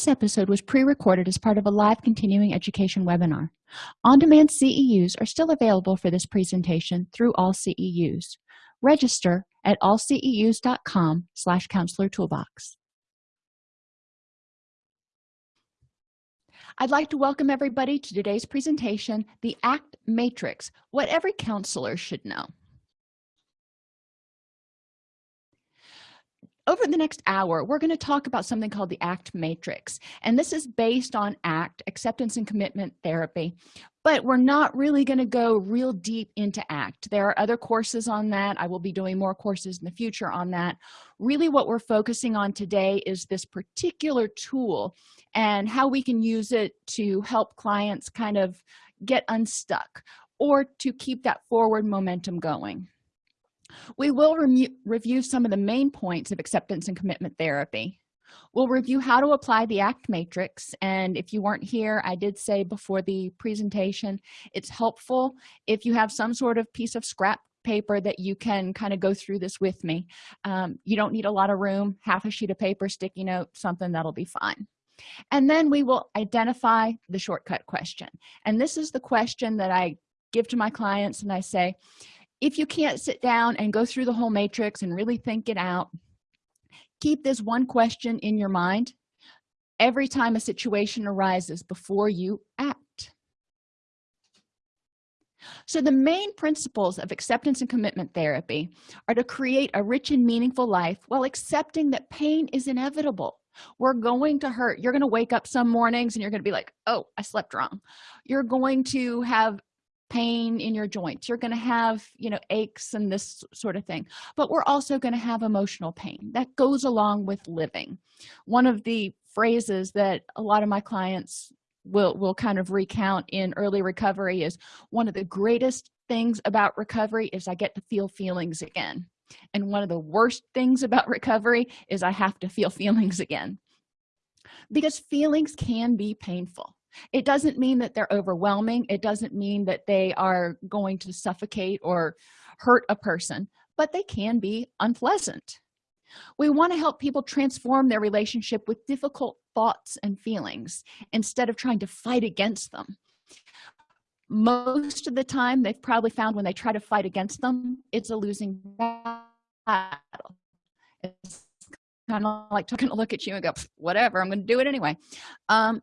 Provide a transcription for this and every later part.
this episode was pre-recorded as part of a live continuing education webinar. On-demand ceus are still available for this presentation through all ceus register at allceus.com slash counselor toolbox. I'd like to welcome everybody to today's presentation, the ACT Matrix, what every counselor should know. Over the next hour we're going to talk about something called the act matrix. And this is based on act acceptance and commitment therapy. But we're not really going to go real deep into act. There are other courses on that. I will be doing more courses in the future on that. Really what we're focusing on today is this particular tool and how we can use it to help clients kind of get unstuck or to keep that forward momentum going we will re review some of the main points of acceptance and commitment therapy. We'll review how to apply the act matrix and if you weren't here i did say before the presentation it's helpful if you have some sort of piece of scrap paper that you can kind of go through this with me. Um, you don't need a lot of room half a sheet of paper sticky note something that'll be fine. And then we will identify the shortcut question. And this is the question that i give to my clients and i say if you can't sit down and go through the whole matrix and really think it out keep this one question in your mind every time a situation arises before you act. So the main principles of acceptance and commitment therapy are to create a rich and meaningful life while accepting that pain is inevitable. We're going to hurt. You're going to wake up some mornings and you're going to be like oh i slept wrong. You're going to have pain in your joints. You're going to have you know aches and this sort of thing. But we're also going to have emotional pain that goes along with living. One of the phrases that a lot of my clients will will kind of recount in early recovery is one of the greatest things about recovery is i get to feel feelings again. And one of the worst things about recovery is i have to feel feelings again. Because feelings can be painful it doesn't mean that they're overwhelming. It doesn't mean that they are going to suffocate or hurt a person but they can be unpleasant. We want to help people transform their relationship with difficult thoughts and feelings instead of trying to fight against them. Most of the time they've probably found when they try to fight against them it's a losing battle. It's kind of like taking a look at you and go whatever i'm going to do it anyway. Um,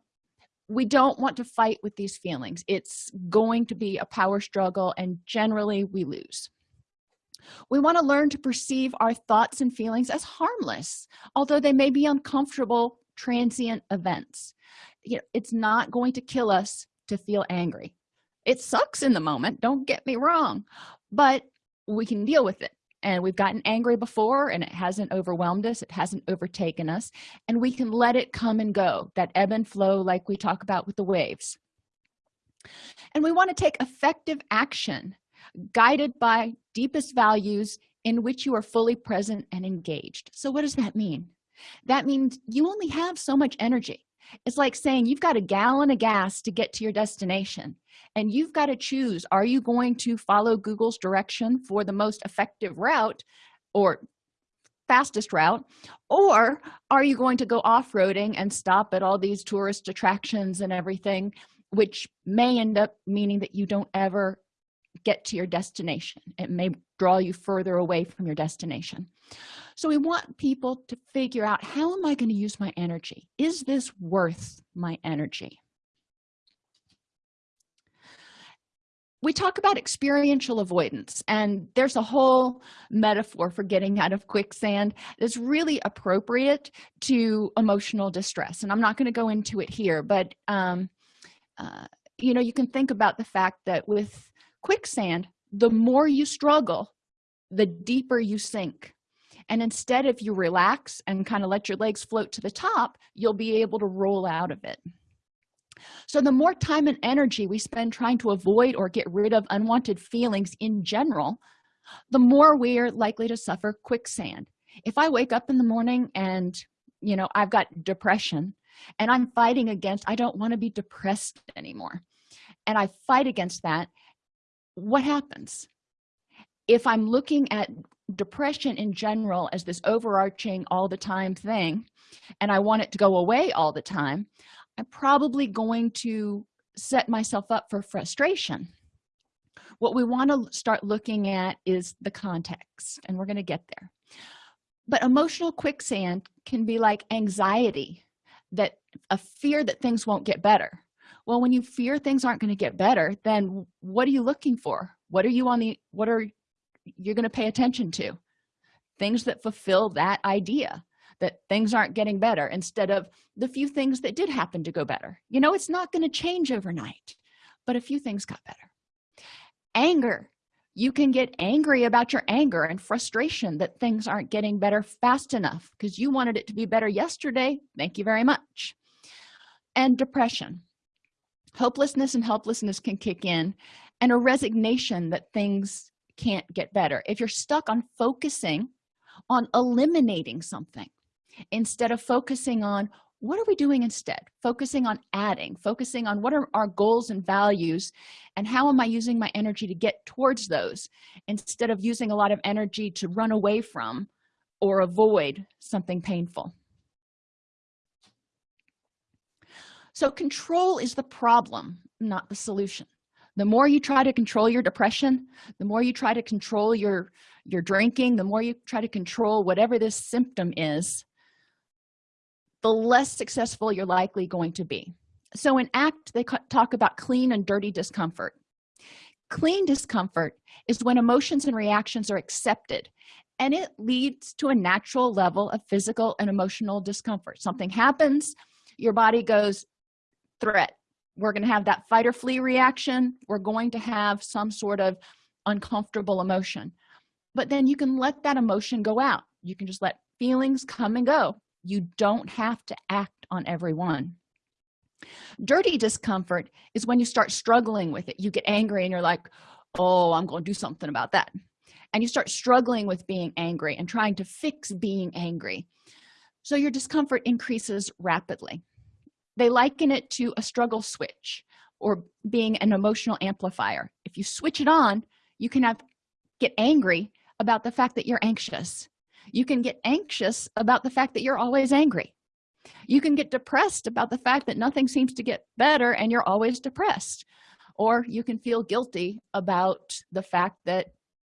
we don't want to fight with these feelings. It's going to be a power struggle and generally we lose. We want to learn to perceive our thoughts and feelings as harmless although they may be uncomfortable transient events. You know, it's not going to kill us to feel angry. It sucks in the moment don't get me wrong but we can deal with it and we've gotten angry before and it hasn't overwhelmed us it hasn't overtaken us and we can let it come and go that ebb and flow like we talk about with the waves. And we want to take effective action guided by deepest values in which you are fully present and engaged. So what does that mean? That means you only have so much energy it's like saying you've got a gallon of gas to get to your destination and you've got to choose are you going to follow google's direction for the most effective route or fastest route or are you going to go off-roading and stop at all these tourist attractions and everything which may end up meaning that you don't ever get to your destination? It may draw you further away from your destination so we want people to figure out how am i going to use my energy? Is this worth my energy? We talk about experiential avoidance and there's a whole metaphor for getting out of quicksand that's really appropriate to emotional distress and i'm not going to go into it here but um, uh, you know you can think about the fact that with quicksand the more you struggle the deeper you sink and instead if you relax and kind of let your legs float to the top you'll be able to roll out of it. So the more time and energy we spend trying to avoid or get rid of unwanted feelings in general the more we're likely to suffer quicksand. If i wake up in the morning and you know i've got depression and i'm fighting against i don't want to be depressed anymore and i fight against that what happens? If i'm looking at depression in general as this overarching all the time thing and i want it to go away all the time i'm probably going to set myself up for frustration. What we want to start looking at is the context and we're going to get there. But emotional quicksand can be like anxiety that a fear that things won't get better. Well when you fear things aren't going to get better then what are you looking for? What are you on the what are you're going to pay attention to. Things that fulfill that idea that things aren't getting better instead of the few things that did happen to go better. You know it's not going to change overnight but a few things got better. Anger. You can get angry about your anger and frustration that things aren't getting better fast enough because you wanted it to be better yesterday. Thank you very much. And depression. Hopelessness and helplessness can kick in and a resignation that things can't get better. If you're stuck on focusing on eliminating something instead of focusing on what are we doing instead focusing on adding focusing on what are our goals and values and how am i using my energy to get towards those instead of using a lot of energy to run away from or avoid something painful. So control is the problem not the solution the more you try to control your depression the more you try to control your your drinking the more you try to control whatever this symptom is the less successful you're likely going to be. So in act they talk about clean and dirty discomfort. Clean discomfort is when emotions and reactions are accepted and it leads to a natural level of physical and emotional discomfort. Something happens your body goes threat we're going to have that fight or flee reaction. We're going to have some sort of uncomfortable emotion. But then you can let that emotion go out. You can just let feelings come and go. You don't have to act on every one. Dirty discomfort is when you start struggling with it. You get angry and you're like oh i'm going to do something about that. And you start struggling with being angry and trying to fix being angry. So your discomfort increases rapidly they liken it to a struggle switch or being an emotional amplifier. If you switch it on you can have get angry about the fact that you're anxious. You can get anxious about the fact that you're always angry. You can get depressed about the fact that nothing seems to get better and you're always depressed. Or you can feel guilty about the fact that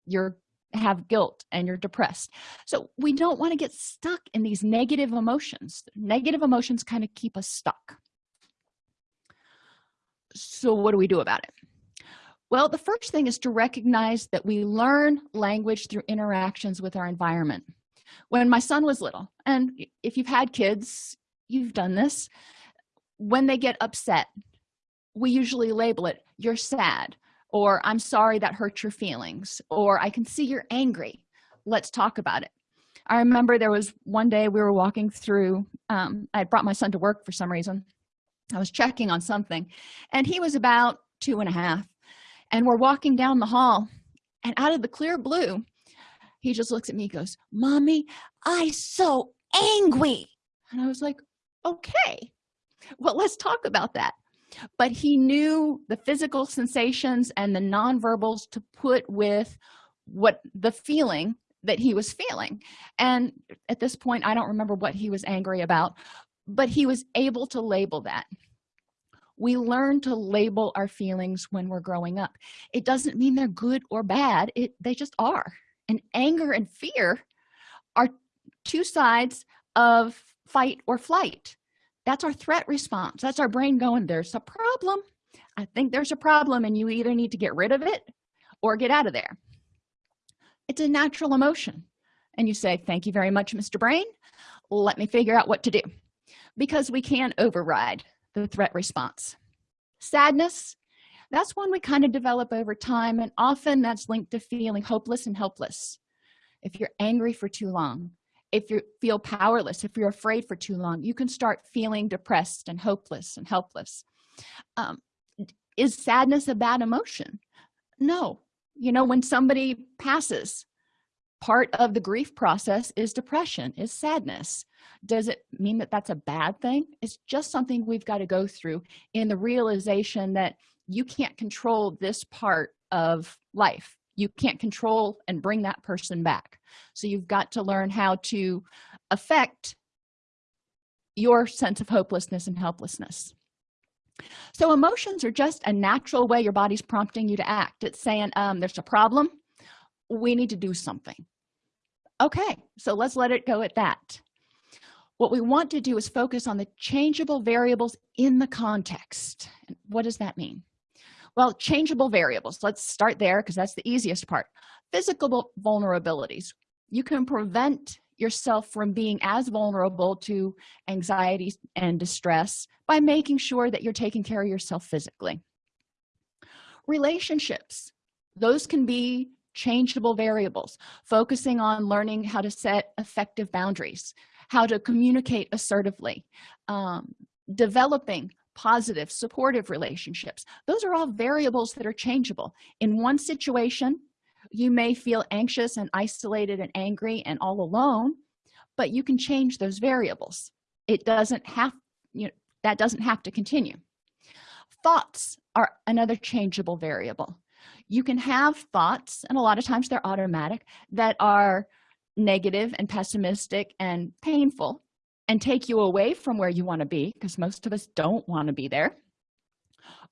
you're have guilt and you're depressed. So we don't want to get stuck in these negative emotions. Negative emotions kind of keep us stuck. So what do we do about it? Well the first thing is to recognize that we learn language through interactions with our environment. When my son was little and if you've had kids you've done this when they get upset we usually label it you're sad or i'm sorry that hurt your feelings or i can see you're angry. Let's talk about it. I remember there was one day we were walking through um, i had brought my son to work for some reason. I was checking on something and he was about two and a half and we're walking down the hall and out of the clear blue he just looks at me goes mommy i so angry. And i was like okay. Well let's talk about that but he knew the physical sensations and the nonverbals to put with what the feeling that he was feeling. And at this point i don't remember what he was angry about but he was able to label that. We learn to label our feelings when we're growing up. It doesn't mean they're good or bad. It they just are. And anger and fear are two sides of fight or flight that's our threat response. That's our brain going there's a problem. I think there's a problem and you either need to get rid of it or get out of there. It's a natural emotion. And you say thank you very much mr brain. Let me figure out what to do. Because we can override the threat response. Sadness that's one we kind of develop over time and often that's linked to feeling hopeless and helpless. If you're angry for too long if you feel powerless if you're afraid for too long you can start feeling depressed and hopeless and helpless. Um, is sadness a bad emotion? No. You know when somebody passes part of the grief process is depression is sadness. Does it mean that that's a bad thing? It's just something we've got to go through in the realization that you can't control this part of life you can't control and bring that person back. So you've got to learn how to affect your sense of hopelessness and helplessness. So emotions are just a natural way your body's prompting you to act. It's saying um, there's a problem. We need to do something. Okay so let's let it go at that. What we want to do is focus on the changeable variables in the context. What does that mean well changeable variables. Let's start there because that's the easiest part. Physical vulnerabilities. You can prevent yourself from being as vulnerable to anxiety and distress by making sure that you're taking care of yourself physically. Relationships. Those can be changeable variables. Focusing on learning how to set effective boundaries how to communicate assertively um, developing positive supportive relationships. Those are all variables that are changeable. In one situation you may feel anxious and isolated and angry and all alone but you can change those variables. It doesn't have you know that doesn't have to continue. Thoughts are another changeable variable. You can have thoughts and a lot of times they're automatic that are negative and pessimistic and painful and take you away from where you want to be because most of us don't want to be there.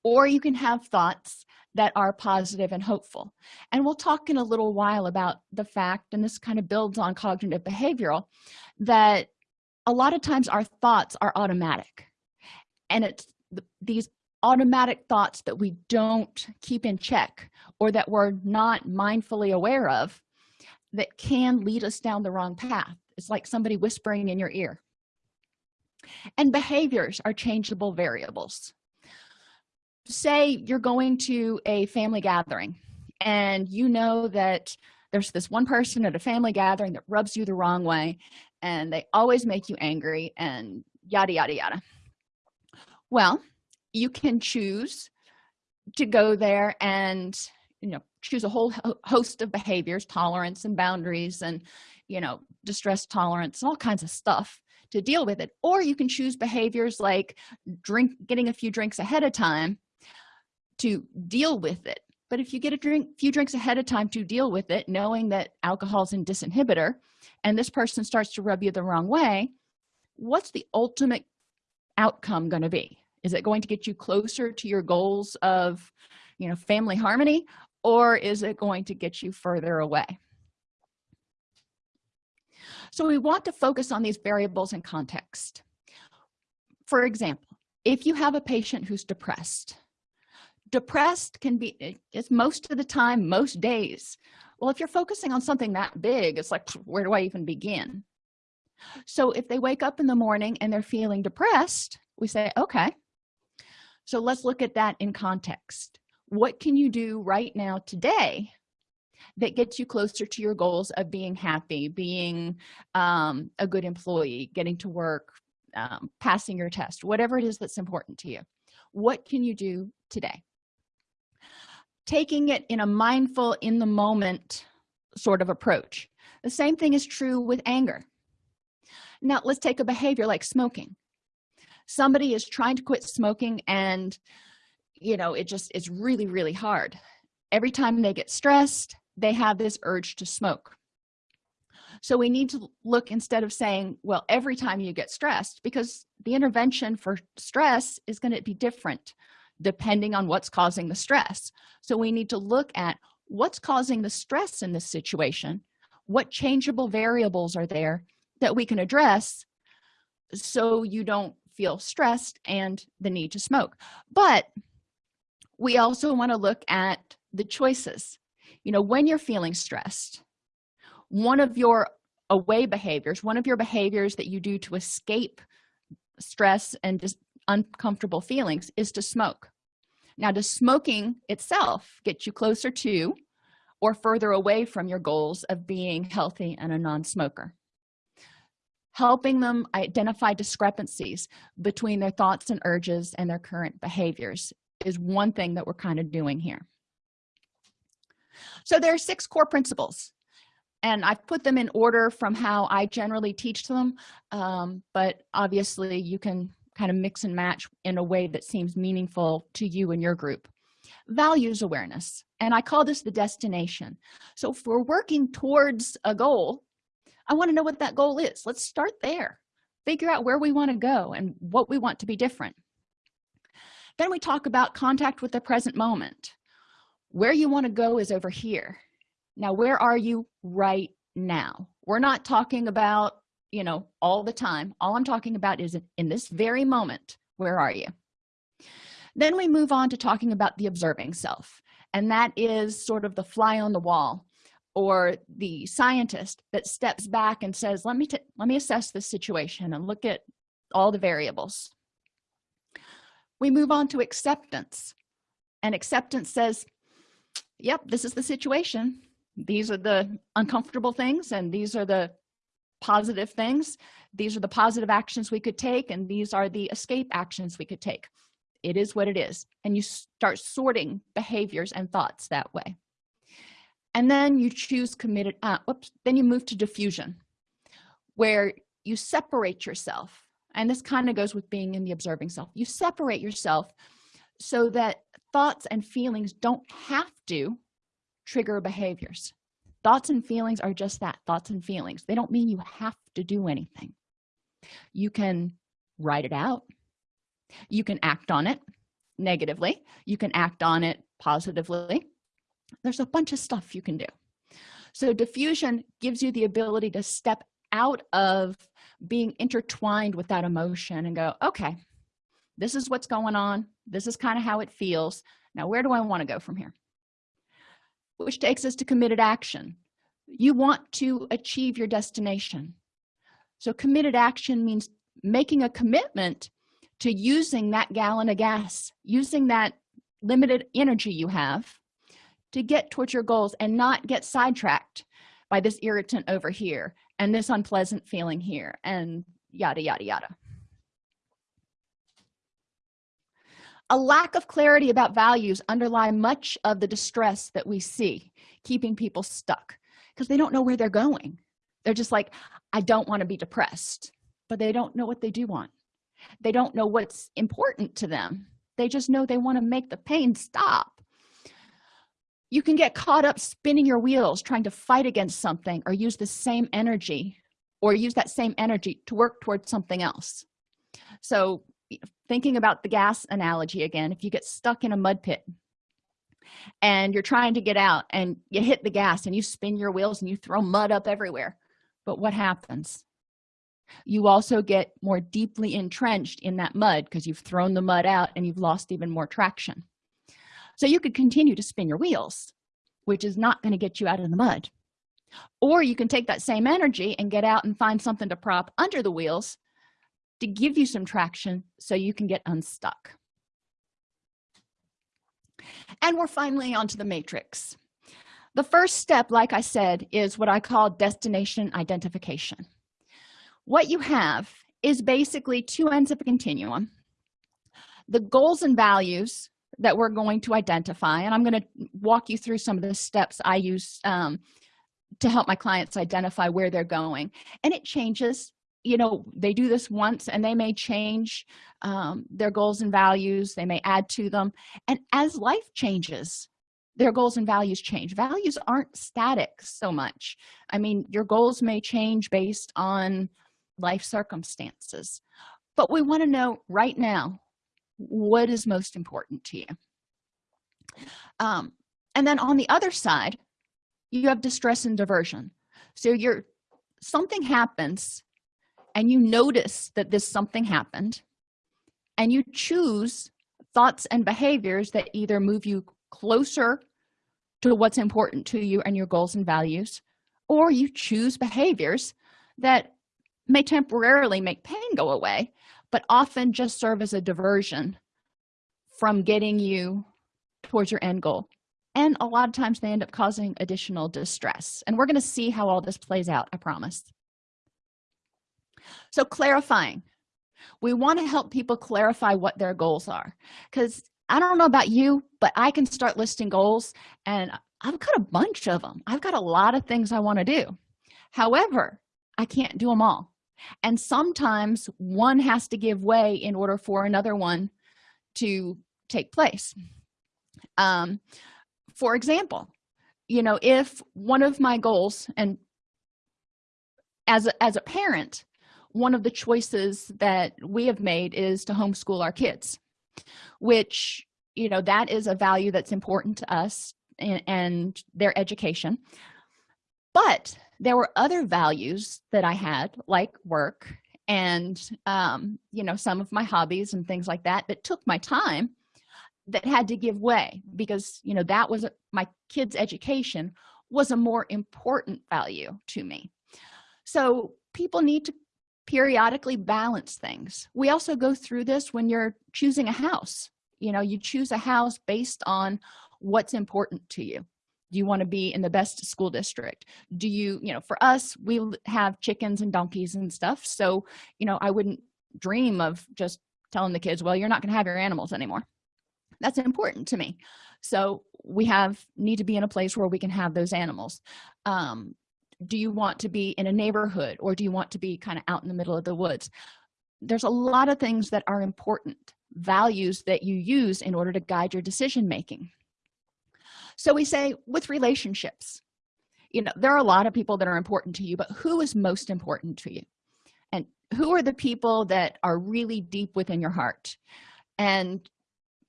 Or you can have thoughts that are positive and hopeful. And we'll talk in a little while about the fact and this kind of builds on cognitive behavioral that a lot of times our thoughts are automatic. And it's these automatic thoughts that we don't keep in check or that we're not mindfully aware of that can lead us down the wrong path. It's like somebody whispering in your ear and behaviors are changeable variables. Say you're going to a family gathering and you know that there's this one person at a family gathering that rubs you the wrong way and they always make you angry and yada yada yada. Well you can choose to go there and you know choose a whole host of behaviors tolerance and boundaries and you know distress tolerance all kinds of stuff to deal with it. Or you can choose behaviors like drink getting a few drinks ahead of time to deal with it. But if you get a drink few drinks ahead of time to deal with it knowing that alcohol is a disinhibitor and this person starts to rub you the wrong way what's the ultimate outcome going to be? Is it going to get you closer to your goals of you know family harmony or is it going to get you further away so we want to focus on these variables in context. For example if you have a patient who's depressed depressed can be it's most of the time most days. Well if you're focusing on something that big it's like where do i even begin? So if they wake up in the morning and they're feeling depressed we say okay so let's look at that in context. What can you do right now today that gets you closer to your goals of being happy being um, a good employee getting to work um, passing your test whatever it is that's important to you. What can you do today? Taking it in a mindful in the moment sort of approach. The same thing is true with anger. Now let's take a behavior like smoking. Somebody is trying to quit smoking and you know it just is really really hard. Every time they get stressed they have this urge to smoke. So we need to look instead of saying well every time you get stressed because the intervention for stress is going to be different depending on what's causing the stress. So we need to look at what's causing the stress in this situation what changeable variables are there that we can address so you don't feel stressed and the need to smoke. But we also want to look at the choices you know when you're feeling stressed one of your away behaviors one of your behaviors that you do to escape stress and just uncomfortable feelings is to smoke. Now does smoking itself get you closer to or further away from your goals of being healthy and a non-smoker? Helping them identify discrepancies between their thoughts and urges and their current behaviors is one thing that we're kind of doing here so there are six core principles and i've put them in order from how i generally teach them um, but obviously you can kind of mix and match in a way that seems meaningful to you and your group. Values awareness and i call this the destination. So if we're working towards a goal i want to know what that goal is. Let's start there. Figure out where we want to go and what we want to be different. Then we talk about contact with the present moment where you want to go is over here. Now where are you right now? We're not talking about you know all the time. All i'm talking about is in this very moment where are you? Then we move on to talking about the observing self and that is sort of the fly on the wall or the scientist that steps back and says let me let me assess this situation and look at all the variables. We move on to acceptance and acceptance says yep this is the situation. These are the uncomfortable things and these are the positive things. These are the positive actions we could take and these are the escape actions we could take. It is what it is. And you start sorting behaviors and thoughts that way. And then you choose committed uh, oops, then you move to defusion where you separate yourself. And this kind of goes with being in the observing self. You separate yourself so that thoughts and feelings don't have to trigger behaviors. Thoughts and feelings are just that thoughts and feelings. They don't mean you have to do anything. You can write it out. You can act on it negatively. You can act on it positively. There's a bunch of stuff you can do. So defusion gives you the ability to step out of being intertwined with that emotion and go okay this is what's going on this is kind of how it feels. Now where do i want to go from here? Which takes us to committed action. You want to achieve your destination. So committed action means making a commitment to using that gallon of gas using that limited energy you have to get towards your goals and not get sidetracked by this irritant over here and this unpleasant feeling here and yada yada yada a lack of clarity about values underlie much of the distress that we see keeping people stuck because they don't know where they're going. They're just like i don't want to be depressed but they don't know what they do want. They don't know what's important to them. They just know they want to make the pain stop. You can get caught up spinning your wheels trying to fight against something or use the same energy or use that same energy to work towards something else. So thinking about the gas analogy again if you get stuck in a mud pit and you're trying to get out and you hit the gas and you spin your wheels and you throw mud up everywhere but what happens? You also get more deeply entrenched in that mud because you've thrown the mud out and you've lost even more traction. So you could continue to spin your wheels which is not going to get you out of the mud. Or you can take that same energy and get out and find something to prop under the wheels to give you some traction so you can get unstuck. And we're finally onto the matrix. The first step like i said is what i call destination identification. What you have is basically two ends of a continuum the goals and values that we're going to identify and i'm going to walk you through some of the steps i use um, to help my clients identify where they're going. And it changes you know they do this once and they may change um, their goals and values. They may add to them. And as life changes their goals and values change. Values aren't static so much. I mean your goals may change based on life circumstances. But we want to know right now what is most important to you? Um, and then on the other side you have distress and diversion. So you're something happens and you notice that this something happened and you choose thoughts and behaviors that either move you closer to what's important to you and your goals and values or you choose behaviors that may temporarily make pain go away but often just serve as a diversion from getting you towards your end goal. And a lot of times they end up causing additional distress. And we're going to see how all this plays out i promise so clarifying. We want to help people clarify what their goals are. Because i don't know about you but i can start listing goals and i've got a bunch of them i've got a lot of things i want to do. However i can't do them all. And sometimes one has to give way in order for another one to take place. Um, for example you know if one of my goals and as a, as a parent one of the choices that we have made is to homeschool our kids which you know that is a value that's important to us and, and their education. But there were other values that i had like work and um, you know some of my hobbies and things like that that took my time that had to give way because you know that was my kids education was a more important value to me. So people need to periodically balance things. We also go through this when you're choosing a house. You know you choose a house based on what's important to you. Do you want to be in the best school district? Do you you know for us we have chickens and donkeys and stuff so you know i wouldn't dream of just telling the kids well you're not going to have your animals anymore. That's important to me. So we have need to be in a place where we can have those animals. Um, do you want to be in a neighborhood or do you want to be kind of out in the middle of the woods? There's a lot of things that are important values that you use in order to guide your decision making so we say with relationships you know there are a lot of people that are important to you but who is most important to you? And who are the people that are really deep within your heart? And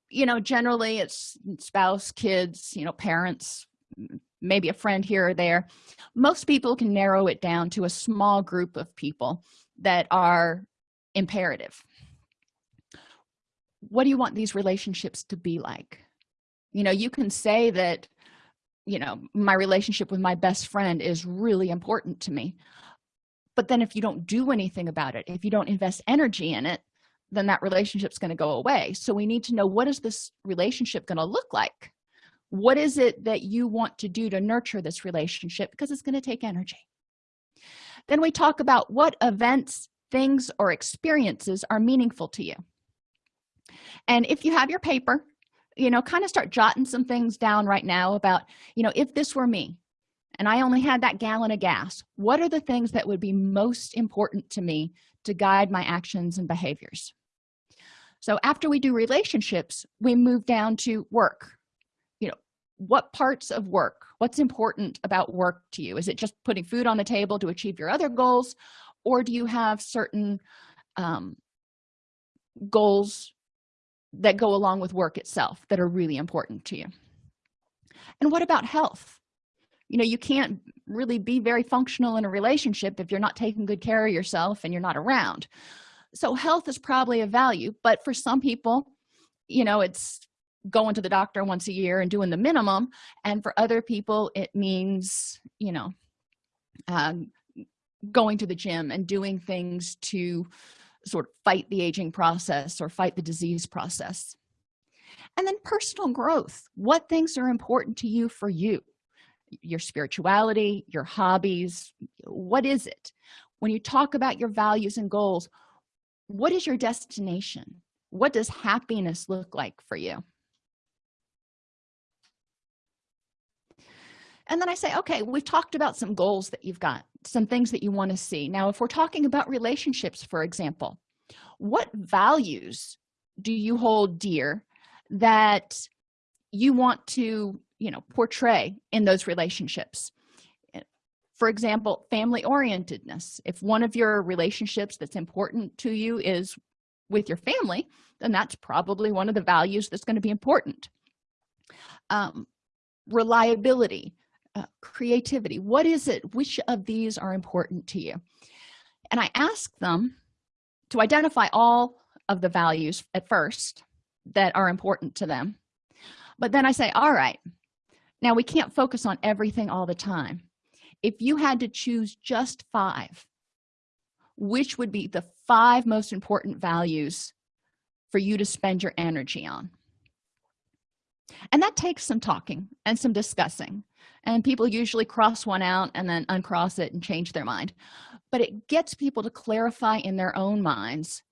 you know generally it's spouse kids you know parents maybe a friend here or there most people can narrow it down to a small group of people that are imperative. What do you want these relationships to be like? You know you can say that you know my relationship with my best friend is really important to me but then if you don't do anything about it if you don't invest energy in it then that relationship's going to go away. So we need to know what is this relationship going to look like what is it that you want to do to nurture this relationship? Because it's going to take energy. Then we talk about what events things or experiences are meaningful to you. And if you have your paper you know kind of start jotting some things down right now about you know if this were me and i only had that gallon of gas what are the things that would be most important to me to guide my actions and behaviors? So after we do relationships we move down to work what parts of work what's important about work to you? Is it just putting food on the table to achieve your other goals or do you have certain um, goals that go along with work itself that are really important to you? And what about health? You know you can't really be very functional in a relationship if you're not taking good care of yourself and you're not around. So health is probably a value but for some people you know it's going to the doctor once a year and doing the minimum and for other people it means you know um, going to the gym and doing things to sort of fight the aging process or fight the disease process. And then personal growth. What things are important to you for you? Your spirituality your hobbies what is it? When you talk about your values and goals what is your destination? What does happiness look like for you and then i say okay we've talked about some goals that you've got some things that you want to see. Now if we're talking about relationships for example what values do you hold dear that you want to you know portray in those relationships? For example family orientedness. If one of your relationships that's important to you is with your family then that's probably one of the values that's going to be important. Um, reliability uh, creativity. What is it? Which of these are important to you? And i ask them to identify all of the values at first that are important to them. But then i say all right. Now we can't focus on everything all the time. If you had to choose just five which would be the five most important values for you to spend your energy on and that takes some talking and some discussing. And people usually cross one out and then uncross it and change their mind. But it gets people to clarify in their own minds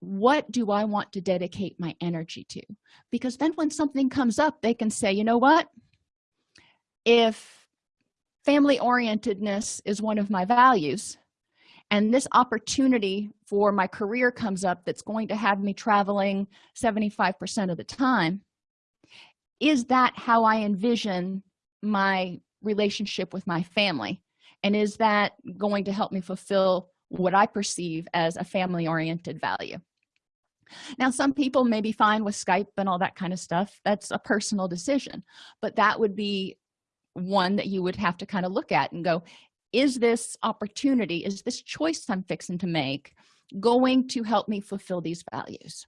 what do i want to dedicate my energy to? Because then when something comes up they can say you know what? If family orientedness is one of my values and this opportunity for my career comes up that's going to have me traveling 75 percent of the time is that how i envision my relationship with my family? And is that going to help me fulfill what i perceive as a family oriented value? Now some people may be fine with skype and all that kind of stuff. That's a personal decision. But that would be one that you would have to kind of look at and go is this opportunity is this choice i'm fixing to make going to help me fulfill these values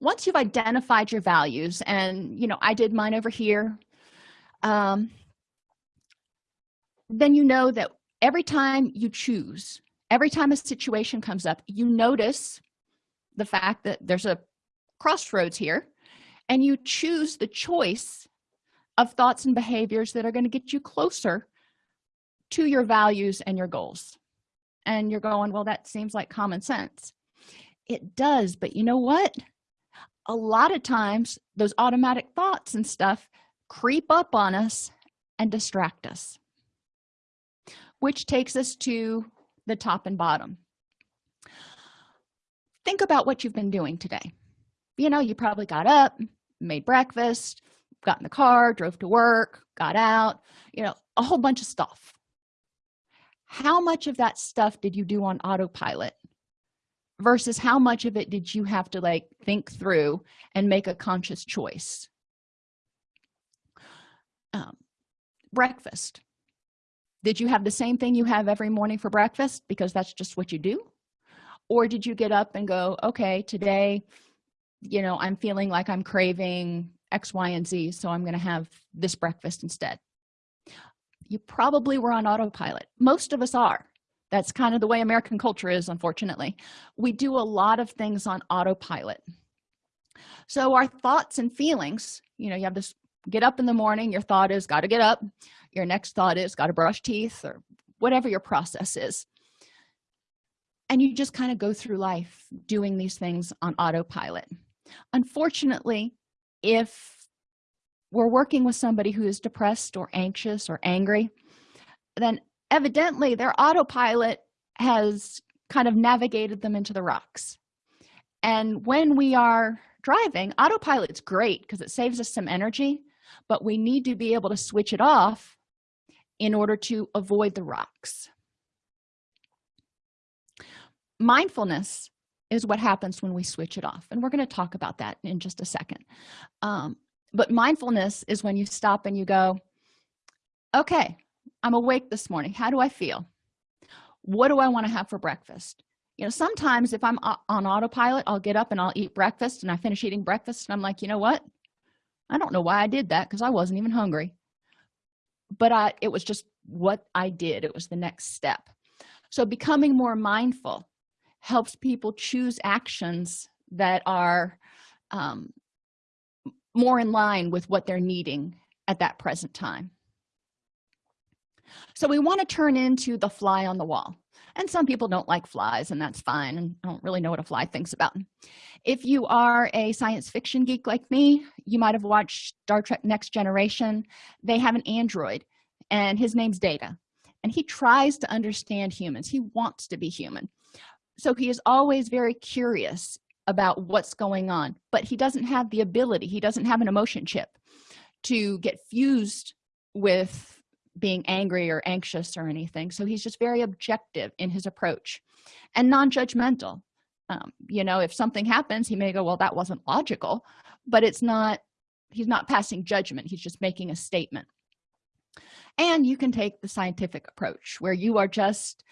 once you've identified your values and you know i did mine over here um, then you know that every time you choose every time a situation comes up you notice the fact that there's a crossroads here and you choose the choice of thoughts and behaviors that are going to get you closer to your values and your goals. And you're going well that seems like common sense. It does but you know what a lot of times those automatic thoughts and stuff creep up on us and distract us which takes us to the top and bottom. Think about what you've been doing today. You know you probably got up made breakfast got in the car drove to work got out you know a whole bunch of stuff. How much of that stuff did you do on autopilot versus how much of it did you have to like think through and make a conscious choice? Um, breakfast. Did you have the same thing you have every morning for breakfast because that's just what you do? Or did you get up and go okay today you know i'm feeling like i'm craving x y and z so i'm going to have this breakfast instead. You probably were on autopilot. Most of us are that's kind of the way american culture is unfortunately. We do a lot of things on autopilot. So our thoughts and feelings you know you have this get up in the morning your thought is got to get up. Your next thought is got to brush teeth or whatever your process is. And you just kind of go through life doing these things on autopilot. Unfortunately if we're working with somebody who is depressed or anxious or angry then evidently their autopilot has kind of navigated them into the rocks. And when we are driving autopilot's great because it saves us some energy but we need to be able to switch it off in order to avoid the rocks. Mindfulness is what happens when we switch it off and we're going to talk about that in just a second. Um, but mindfulness is when you stop and you go okay i'm awake this morning. How do i feel? What do i want to have for breakfast? You know sometimes if i'm on autopilot i'll get up and i'll eat breakfast and i finish eating breakfast and i'm like you know what? I don't know why i did that because i wasn't even hungry. But i it was just what i did. It was the next step. So becoming more mindful helps people choose actions that are um, more in line with what they're needing at that present time so we want to turn into the fly on the wall. And some people don't like flies and that's fine and i don't really know what a fly thinks about if you are a science fiction geek like me you might have watched star trek next generation. They have an android and his name's data. And he tries to understand humans. He wants to be human. So he is always very curious about what's going on but he doesn't have the ability he doesn't have an emotion chip to get fused with being angry or anxious or anything. So he's just very objective in his approach and non-judgmental. Um, you know if something happens he may go well that wasn't logical but it's not he's not passing judgment. He's just making a statement. And you can take the scientific approach where you are just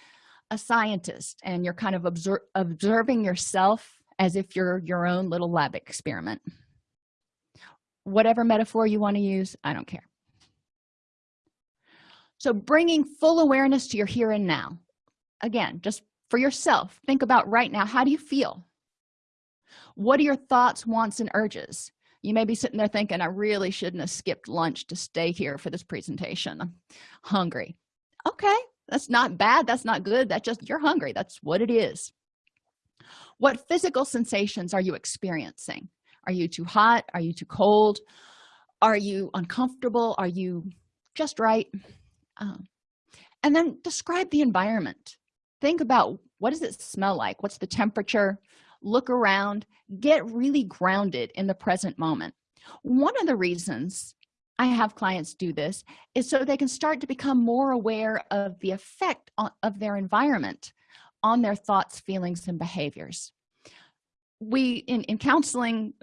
a scientist and you're kind of observing yourself as if you're your own little lab experiment. Whatever metaphor you want to use i don't care so bringing full awareness to your here and now. Again just for yourself think about right now how do you feel? What are your thoughts wants and urges? You may be sitting there thinking i really shouldn't have skipped lunch to stay here for this presentation. I'm hungry. Okay that's not bad that's not good that's just you're hungry that's what it is. What physical sensations are you experiencing? Are you too hot? Are you too cold? Are you uncomfortable? Are you just right um, and then describe the environment. Think about what does it smell like? What's the temperature? Look around. Get really grounded in the present moment. One of the reasons i have clients do this is so they can start to become more aware of the effect of their environment on their thoughts feelings and behaviors. We in, in counseling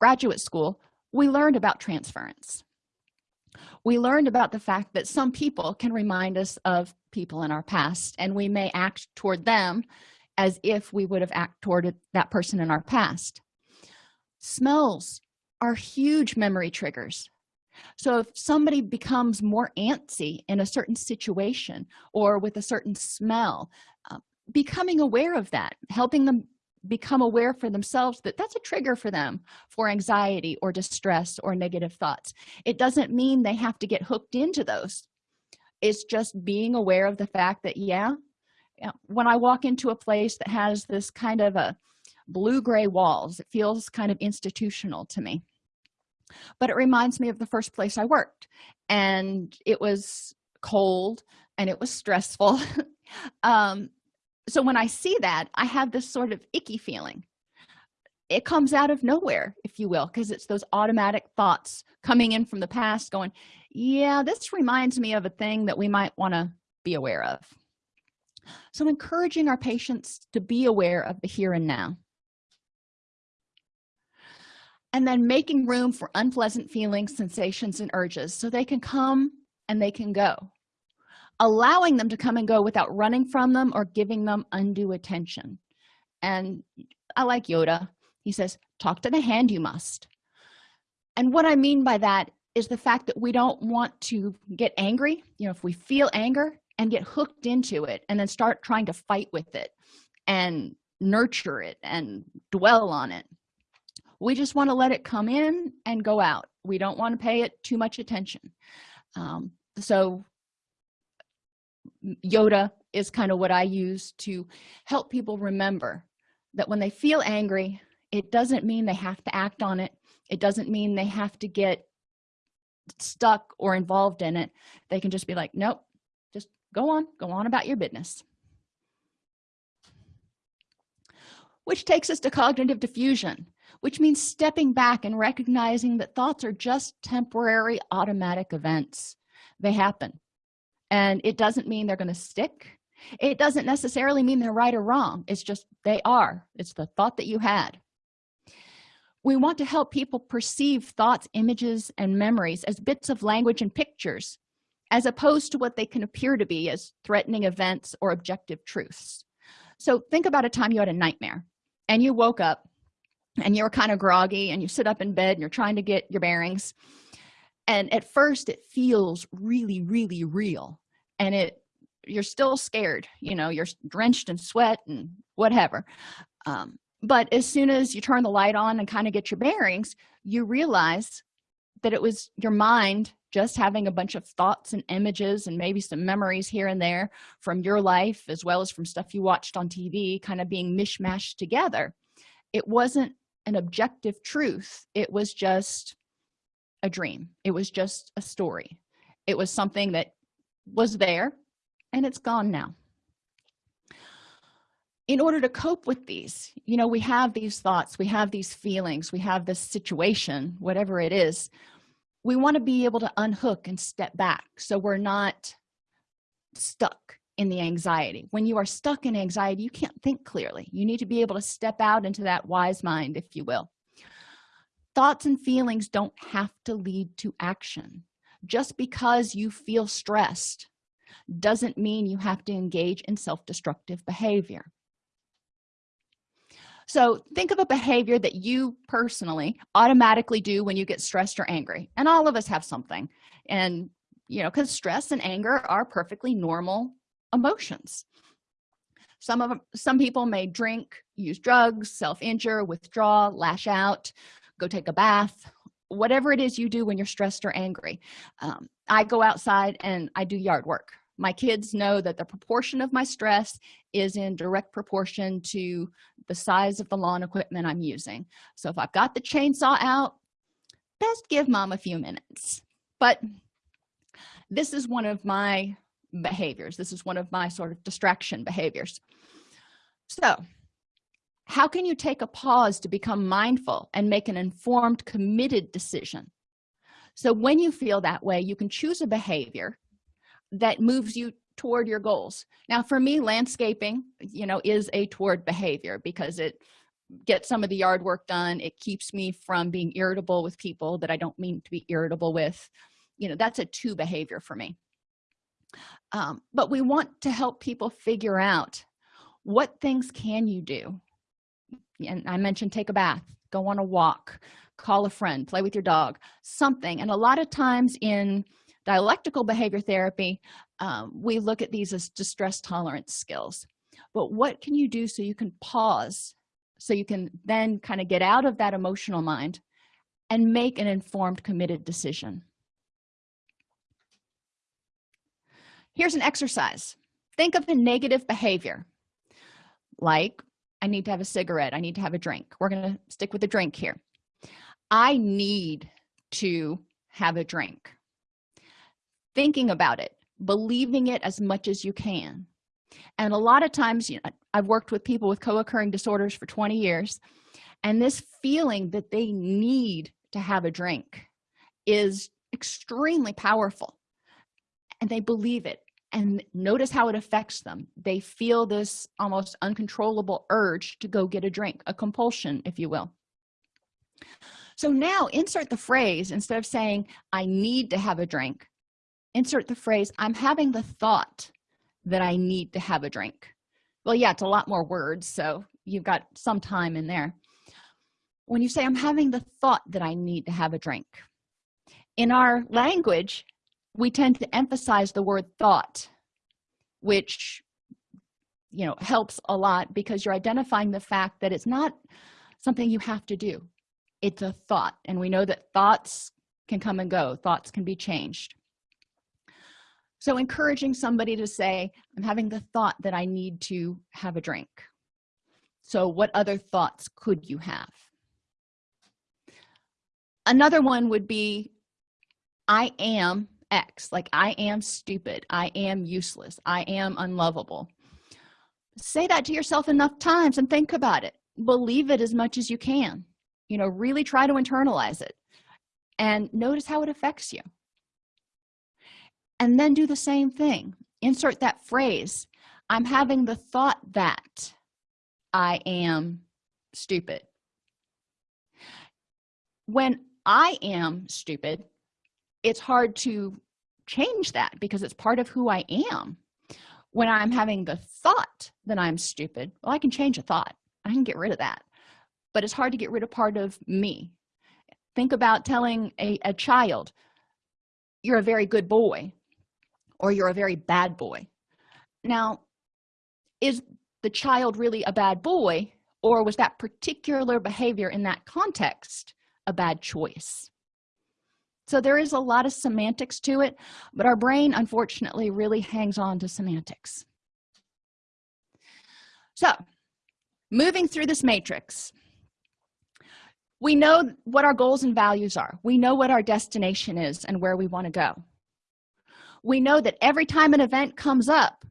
graduate school we learned about transference we learned about the fact that some people can remind us of people in our past and we may act toward them as if we would have acted toward that person in our past. Smells are huge memory triggers. So if somebody becomes more antsy in a certain situation or with a certain smell uh, becoming aware of that helping them become aware for themselves that that's a trigger for them for anxiety or distress or negative thoughts. It doesn't mean they have to get hooked into those. It's just being aware of the fact that yeah when i walk into a place that has this kind of a blue gray walls it feels kind of institutional to me. But it reminds me of the first place i worked and it was cold and it was stressful. Um, so when i see that i have this sort of icky feeling. It comes out of nowhere if you will because it's those automatic thoughts coming in from the past going yeah this reminds me of a thing that we might want to be aware of. So encouraging our patients to be aware of the here and now. And then making room for unpleasant feelings sensations and urges so they can come and they can go allowing them to come and go without running from them or giving them undue attention. And i like yoda. He says talk to the hand you must. And what i mean by that is the fact that we don't want to get angry. You know if we feel anger and get hooked into it and then start trying to fight with it and nurture it and dwell on it we just want to let it come in and go out. We don't want to pay it too much attention. Um, so yoda is kind of what i use to help people remember that when they feel angry it doesn't mean they have to act on it. It doesn't mean they have to get stuck or involved in it. They can just be like nope just go on go on about your business. Which takes us to cognitive defusion which means stepping back and recognizing that thoughts are just temporary automatic events. They happen and it doesn't mean they're going to stick. It doesn't necessarily mean they're right or wrong. It's just they are. It's the thought that you had. We want to help people perceive thoughts images and memories as bits of language and pictures as opposed to what they can appear to be as threatening events or objective truths. So think about a time you had a nightmare and you woke up and you're kind of groggy and you sit up in bed and you're trying to get your bearings and at first it feels really really real and it you're still scared you know you're drenched in sweat and whatever um, but as soon as you turn the light on and kind of get your bearings you realize that it was your mind just having a bunch of thoughts and images and maybe some memories here and there from your life as well as from stuff you watched on tv kind of being mishmashed together. It wasn't an objective truth it was just a dream. It was just a story. It was something that was there and it's gone now. In order to cope with these you know we have these thoughts we have these feelings we have this situation whatever it is we want to be able to unhook and step back so we're not stuck in the anxiety. When you are stuck in anxiety you can't think clearly. You need to be able to step out into that wise mind if you will thoughts and feelings don't have to lead to action. Just because you feel stressed doesn't mean you have to engage in self-destructive behavior. So think of a behavior that you personally automatically do when you get stressed or angry and all of us have something. And you know because stress and anger are perfectly normal emotions. Some of some people may drink use drugs self-injure withdraw lash out go take a bath whatever it is you do when you're stressed or angry. Um, i go outside and i do yard work. My kids know that the proportion of my stress is in direct proportion to the size of the lawn equipment i'm using. So if i've got the chainsaw out best give mom a few minutes. But this is one of my behaviors. This is one of my sort of distraction behaviors. So how can you take a pause to become mindful and make an informed committed decision? So when you feel that way you can choose a behavior that moves you toward your goals. Now for me landscaping you know is a toward behavior because it gets some of the yard work done. It keeps me from being irritable with people that i don't mean to be irritable with. You know that's a two behavior for me. Um, but we want to help people figure out what things can you do and i mentioned take a bath go on a walk call a friend play with your dog something. And a lot of times in dialectical behavior therapy um, we look at these as distress tolerance skills. But what can you do so you can pause so you can then kind of get out of that emotional mind and make an informed committed decision? Here's an exercise. Think of a negative behavior like i need to have a cigarette. I need to have a drink. We're going to stick with the drink here. I need to have a drink. Thinking about it believing it as much as you can. And a lot of times you know i've worked with people with co-occurring disorders for 20 years and this feeling that they need to have a drink is extremely powerful and they believe it and notice how it affects them. They feel this almost uncontrollable urge to go get a drink a compulsion if you will. So now insert the phrase instead of saying i need to have a drink insert the phrase i'm having the thought that i need to have a drink. Well yeah it's a lot more words so you've got some time in there. When you say i'm having the thought that i need to have a drink in our language we tend to emphasize the word thought which you know helps a lot because you're identifying the fact that it's not something you have to do. It's a thought and we know that thoughts can come and go. Thoughts can be changed. So encouraging somebody to say i'm having the thought that i need to have a drink. So what other thoughts could you have? Another one would be i am x. Like i am stupid. I am useless. I am unlovable. Say that to yourself enough times and think about it. Believe it as much as you can. You know really try to internalize it. And notice how it affects you. And then do the same thing. Insert that phrase i'm having the thought that i am stupid. When i am stupid it's hard to change that because it's part of who i am. When i'm having the thought that i'm stupid well i can change a thought. I can get rid of that. But it's hard to get rid of part of me. Think about telling a, a child you're a very good boy or you're a very bad boy. Now is the child really a bad boy or was that particular behavior in that context a bad choice so there is a lot of semantics to it but our brain unfortunately really hangs on to semantics. So moving through this matrix we know what our goals and values are. We know what our destination is and where we want to go. We know that every time an event comes up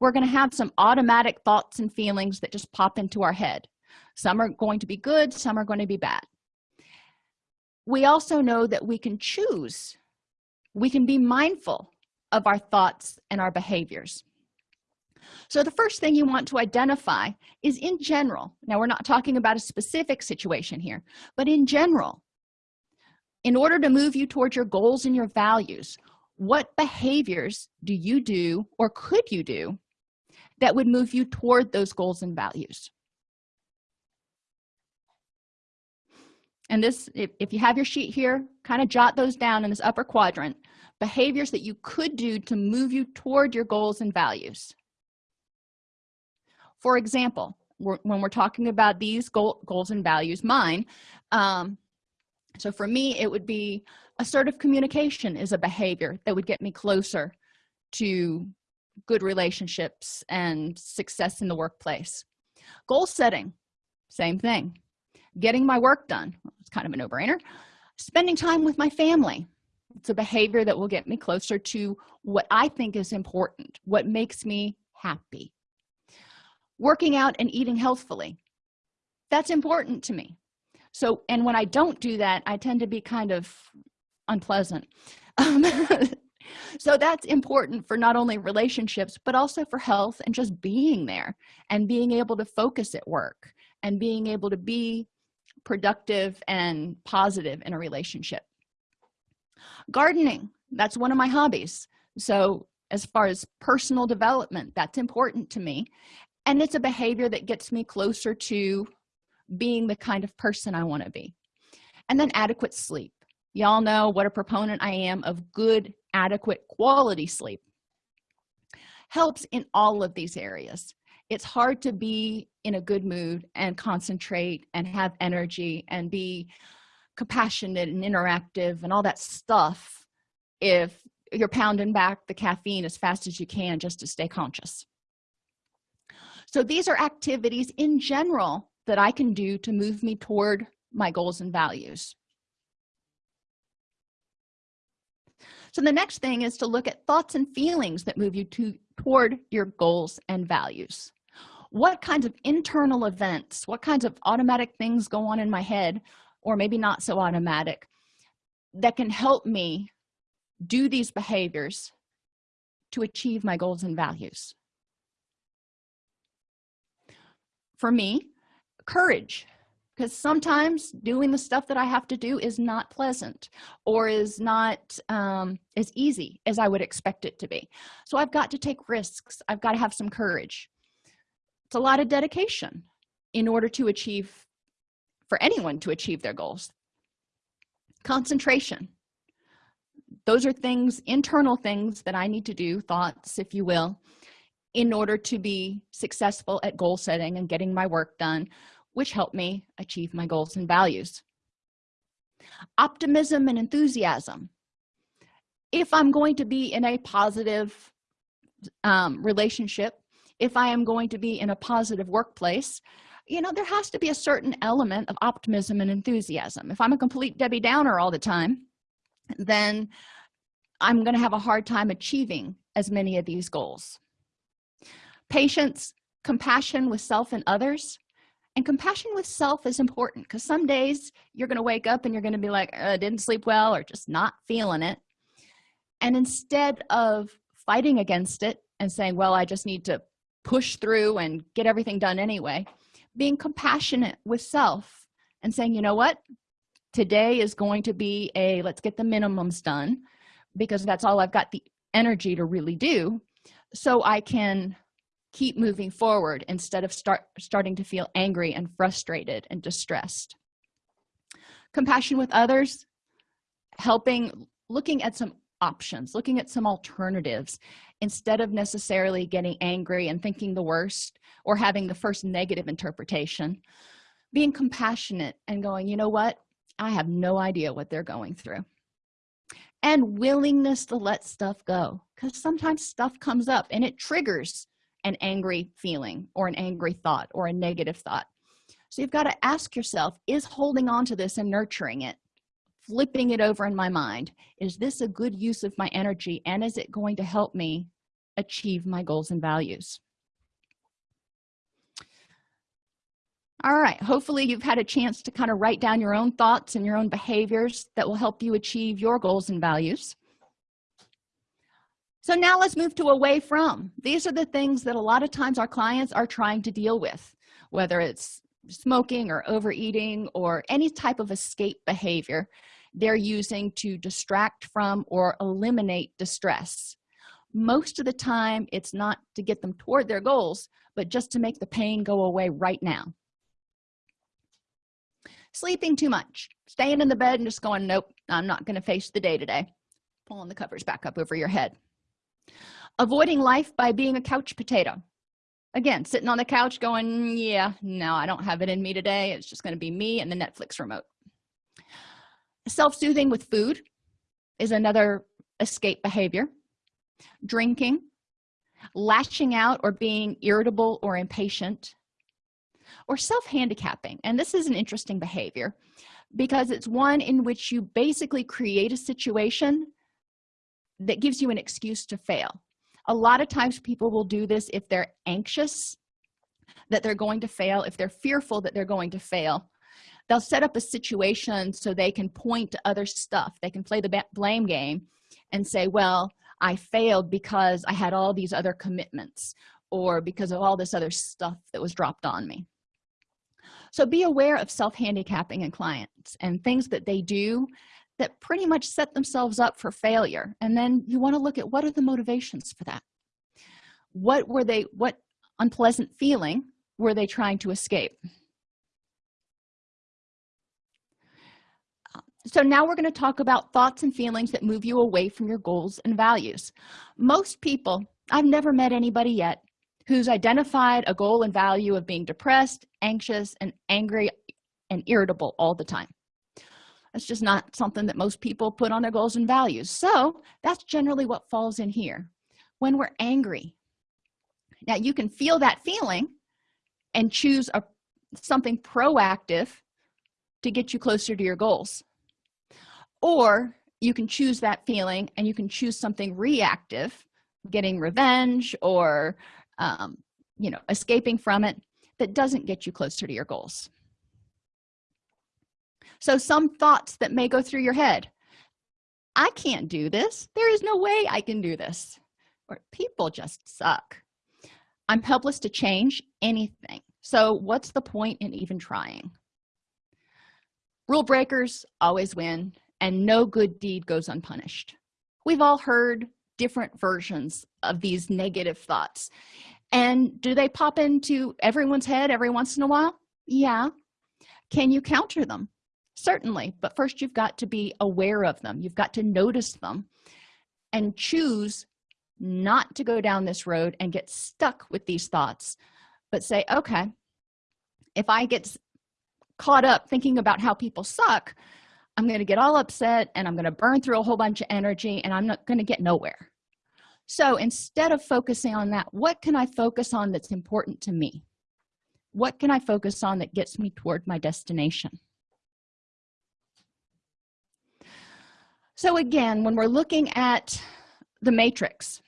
we're going to have some automatic thoughts and feelings that just pop into our head. Some are going to be good some are going to be bad we also know that we can choose. We can be mindful of our thoughts and our behaviors. So the first thing you want to identify is in general now we're not talking about a specific situation here but in general in order to move you towards your goals and your values what behaviors do you do or could you do that would move you toward those goals and values and this if, if you have your sheet here kind of jot those down in this upper quadrant. Behaviors that you could do to move you toward your goals and values. For example we're, when we're talking about these goal, goals and values mine um, so for me it would be assertive communication is a behavior that would get me closer to good relationships and success in the workplace. Goal setting same thing getting my work done. It's kind of a no-brainer. Spending time with my family. It's a behavior that will get me closer to what i think is important what makes me happy. Working out and eating healthfully. That's important to me. So and when i don't do that i tend to be kind of unpleasant. Um, so that's important for not only relationships but also for health and just being there and being able to focus at work and being able to be productive and positive in a relationship. Gardening that's one of my hobbies. So as far as personal development that's important to me. And it's a behavior that gets me closer to being the kind of person i want to be. And then adequate sleep. Y'all know what a proponent i am of good adequate quality sleep. Helps in all of these areas it's hard to be in a good mood and concentrate and have energy and be compassionate and interactive and all that stuff if you're pounding back the caffeine as fast as you can just to stay conscious. So these are activities in general that i can do to move me toward my goals and values. So the next thing is to look at thoughts and feelings that move you to toward your goals and values what kinds of internal events what kinds of automatic things go on in my head or maybe not so automatic that can help me do these behaviors to achieve my goals and values? For me courage because sometimes doing the stuff that i have to do is not pleasant or is not um, as easy as i would expect it to be. So i've got to take risks. I've got to have some courage it's a lot of dedication in order to achieve for anyone to achieve their goals. Concentration. Those are things internal things that i need to do thoughts if you will in order to be successful at goal setting and getting my work done which help me achieve my goals and values. Optimism and enthusiasm. If i'm going to be in a positive um, relationship if i am going to be in a positive workplace you know there has to be a certain element of optimism and enthusiasm. If i'm a complete debbie downer all the time then i'm going to have a hard time achieving as many of these goals. Patience compassion with self and others and compassion with self is important because some days you're going to wake up and you're going to be like uh, didn't sleep well or just not feeling it. And instead of fighting against it and saying well i just need to push through and get everything done anyway being compassionate with self and saying you know what? Today is going to be a let's get the minimums done because that's all i've got the energy to really do so i can keep moving forward instead of start starting to feel angry and frustrated and distressed. Compassion with others helping looking at some options looking at some alternatives instead of necessarily getting angry and thinking the worst or having the first negative interpretation being compassionate and going you know what? I have no idea what they're going through. And willingness to let stuff go because sometimes stuff comes up and it triggers an angry feeling or an angry thought or a negative thought. So you've got to ask yourself is holding on to this and nurturing it flipping it over in my mind is this a good use of my energy and is it going to help me achieve my goals and values? All right hopefully you've had a chance to kind of write down your own thoughts and your own behaviors that will help you achieve your goals and values. So now let's move to away from. These are the things that a lot of times our clients are trying to deal with whether it's smoking or overeating or any type of escape behavior they're using to distract from or eliminate distress. Most of the time it's not to get them toward their goals but just to make the pain go away right now. Sleeping too much. Staying in the bed and just going nope i'm not going to face the day today. Pulling the covers back up over your head. Avoiding life by being a couch potato. Again sitting on the couch going yeah no i don't have it in me today. It's just going to be me and the netflix remote self-soothing with food is another escape behavior. Drinking lashing out or being irritable or impatient or self-handicapping. And this is an interesting behavior because it's one in which you basically create a situation that gives you an excuse to fail. A lot of times people will do this if they're anxious that they're going to fail if they're fearful that they're going to fail they'll set up a situation so they can point to other stuff. They can play the blame game and say well i failed because i had all these other commitments or because of all this other stuff that was dropped on me. So be aware of self-handicapping in clients and things that they do that pretty much set themselves up for failure. And then you want to look at what are the motivations for that? What were they what unpleasant feeling were they trying to escape so now we're going to talk about thoughts and feelings that move you away from your goals and values. Most people i've never met anybody yet who's identified a goal and value of being depressed anxious and angry and irritable all the time. That's just not something that most people put on their goals and values. So that's generally what falls in here. When we're angry now you can feel that feeling and choose a something proactive to get you closer to your goals or you can choose that feeling and you can choose something reactive getting revenge or um, you know escaping from it that doesn't get you closer to your goals. So some thoughts that may go through your head. I can't do this. There is no way i can do this. Or people just suck. I'm helpless to change anything. So what's the point in even trying? Rule breakers always win and no good deed goes unpunished. We've all heard different versions of these negative thoughts. And do they pop into everyone's head every once in a while? Yeah. Can you counter them? Certainly but first you've got to be aware of them. You've got to notice them and choose not to go down this road and get stuck with these thoughts but say okay if i get caught up thinking about how people suck i'm going to get all upset and i'm going to burn through a whole bunch of energy and i'm not going to get nowhere. So instead of focusing on that what can i focus on that's important to me? What can i focus on that gets me toward my destination? So again when we're looking at the matrix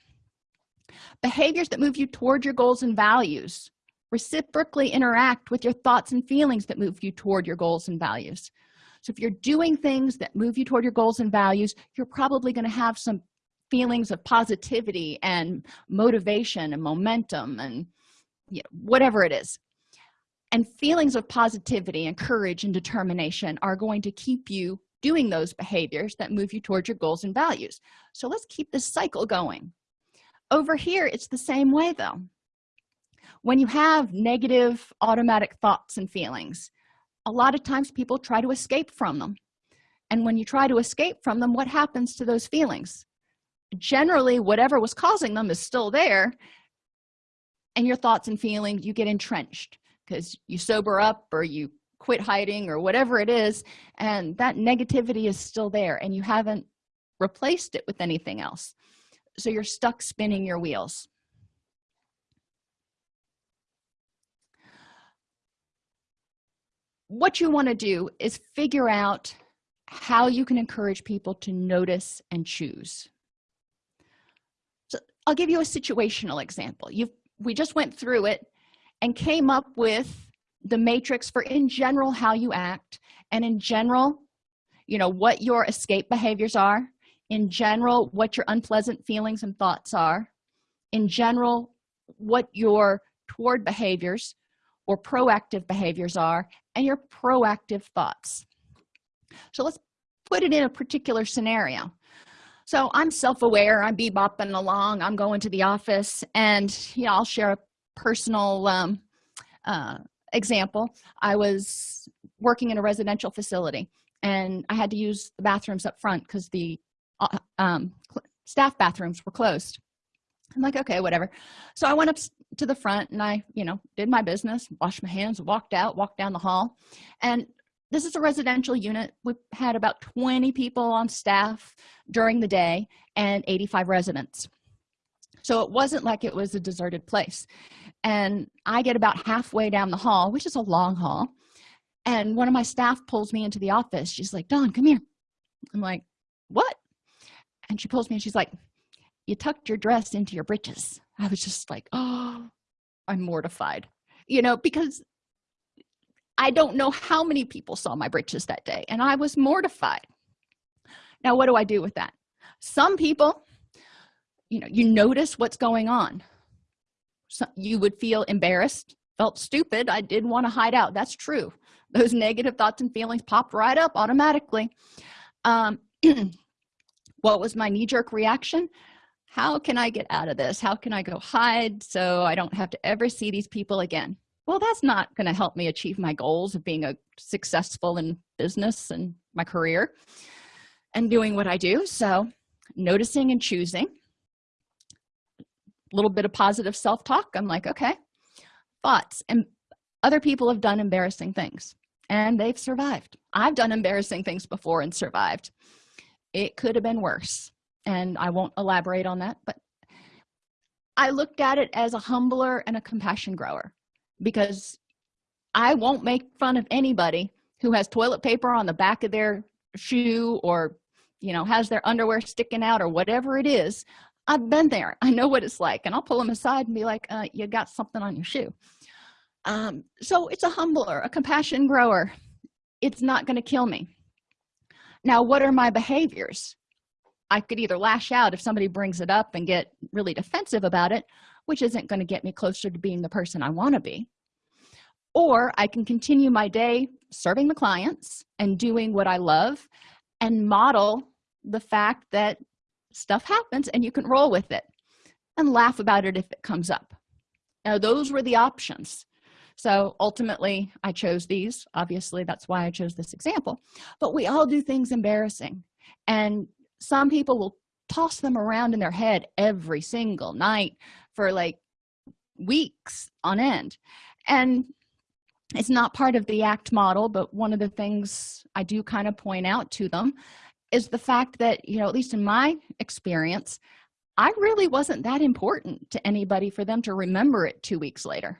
behaviors that move you toward your goals and values reciprocally interact with your thoughts and feelings that move you toward your goals and values so if you're doing things that move you toward your goals and values you're probably going to have some feelings of positivity and motivation and momentum and you know, whatever it is. And feelings of positivity and courage and determination are going to keep you doing those behaviors that move you towards your goals and values. So let's keep this cycle going. Over here it's the same way though. When you have negative automatic thoughts and feelings a lot of times people try to escape from them. And when you try to escape from them what happens to those feelings? Generally whatever was causing them is still there and your thoughts and feelings you get entrenched because you sober up or you quit hiding or whatever it is and that negativity is still there and you haven't replaced it with anything else. So you're stuck spinning your wheels what you want to do is figure out how you can encourage people to notice and choose. So i'll give you a situational example. You we just went through it and came up with the matrix for in general how you act and in general you know what your escape behaviors are in general what your unpleasant feelings and thoughts are in general what your toward behaviors or proactive behaviors are and your proactive thoughts. So let's put it in a particular scenario. So i'm self-aware i'm bebopping along i'm going to the office and yeah i'll share a personal um, uh, example. I was working in a residential facility and i had to use the bathrooms up front because the uh, um, staff bathrooms were closed. I'm like okay whatever. So i went up to the front and i you know did my business washed my hands walked out walked down the hall. And this is a residential unit. We had about 20 people on staff during the day and 85 residents. So it wasn't like it was a deserted place. And i get about halfway down the hall which is a long hall and one of my staff pulls me into the office. She's like don come here. I'm like what? And she pulls me and she's like you tucked your dress into your breeches i was just like oh i'm mortified. You know because i don't know how many people saw my britches that day and i was mortified. Now what do i do with that? Some people you know you notice what's going on. So you would feel embarrassed felt stupid i did want to hide out. That's true. Those negative thoughts and feelings popped right up automatically. Um what was my knee-jerk reaction how can i get out of this? How can i go hide so i don't have to ever see these people again? Well that's not going to help me achieve my goals of being a successful in business and my career and doing what i do. So noticing and choosing. A little bit of positive self-talk. I'm like okay. Thoughts. And other people have done embarrassing things and they've survived. I've done embarrassing things before and survived. It could have been worse and i won't elaborate on that but i looked at it as a humbler and a compassion grower because i won't make fun of anybody who has toilet paper on the back of their shoe or you know has their underwear sticking out or whatever it is. I've been there. I know what it's like and i'll pull them aside and be like uh, you got something on your shoe. Um, so it's a humbler a compassion grower. It's not going to kill me. Now what are my behaviors i could either lash out if somebody brings it up and get really defensive about it which isn't going to get me closer to being the person i want to be. Or i can continue my day serving the clients and doing what i love and model the fact that stuff happens and you can roll with it and laugh about it if it comes up. Now those were the options. So ultimately i chose these. Obviously that's why i chose this example. But we all do things embarrassing. And some people will toss them around in their head every single night for like weeks on end. And it's not part of the act model but one of the things i do kind of point out to them is the fact that you know at least in my experience i really wasn't that important to anybody for them to remember it two weeks later.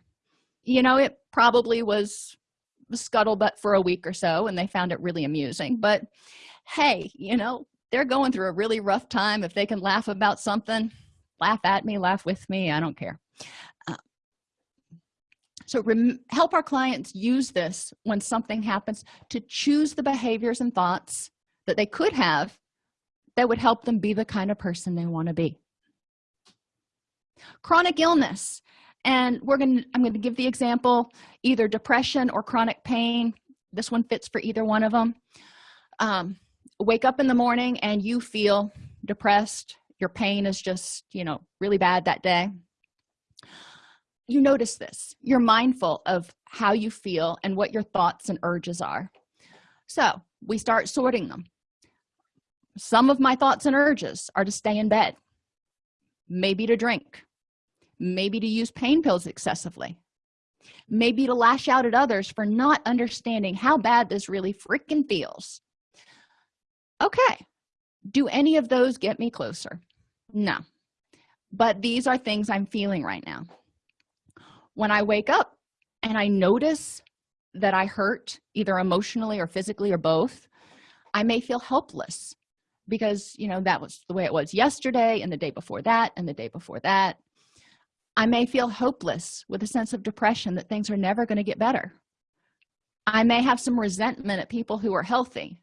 You know it probably was scuttlebutt for a week or so and they found it really amusing. But hey you know they're going through a really rough time. If they can laugh about something laugh at me laugh with me i don't care. Uh, so help our clients use this when something happens to choose the behaviors and thoughts that they could have that would help them be the kind of person they want to be. Chronic illness and we're going to i'm going to give the example either depression or chronic pain. This one fits for either one of them um, wake up in the morning and you feel depressed your pain is just you know really bad that day you notice this. You're mindful of how you feel and what your thoughts and urges are. So we start sorting them. Some of my thoughts and urges are to stay in bed. Maybe to drink. Maybe to use pain pills excessively. Maybe to lash out at others for not understanding how bad this really freaking feels okay. Do any of those get me closer? No. But these are things i'm feeling right now. When i wake up and i notice that i hurt either emotionally or physically or both i may feel helpless because you know that was the way it was yesterday and the day before that and the day before that. I may feel hopeless with a sense of depression that things are never going to get better. I may have some resentment at people who are healthy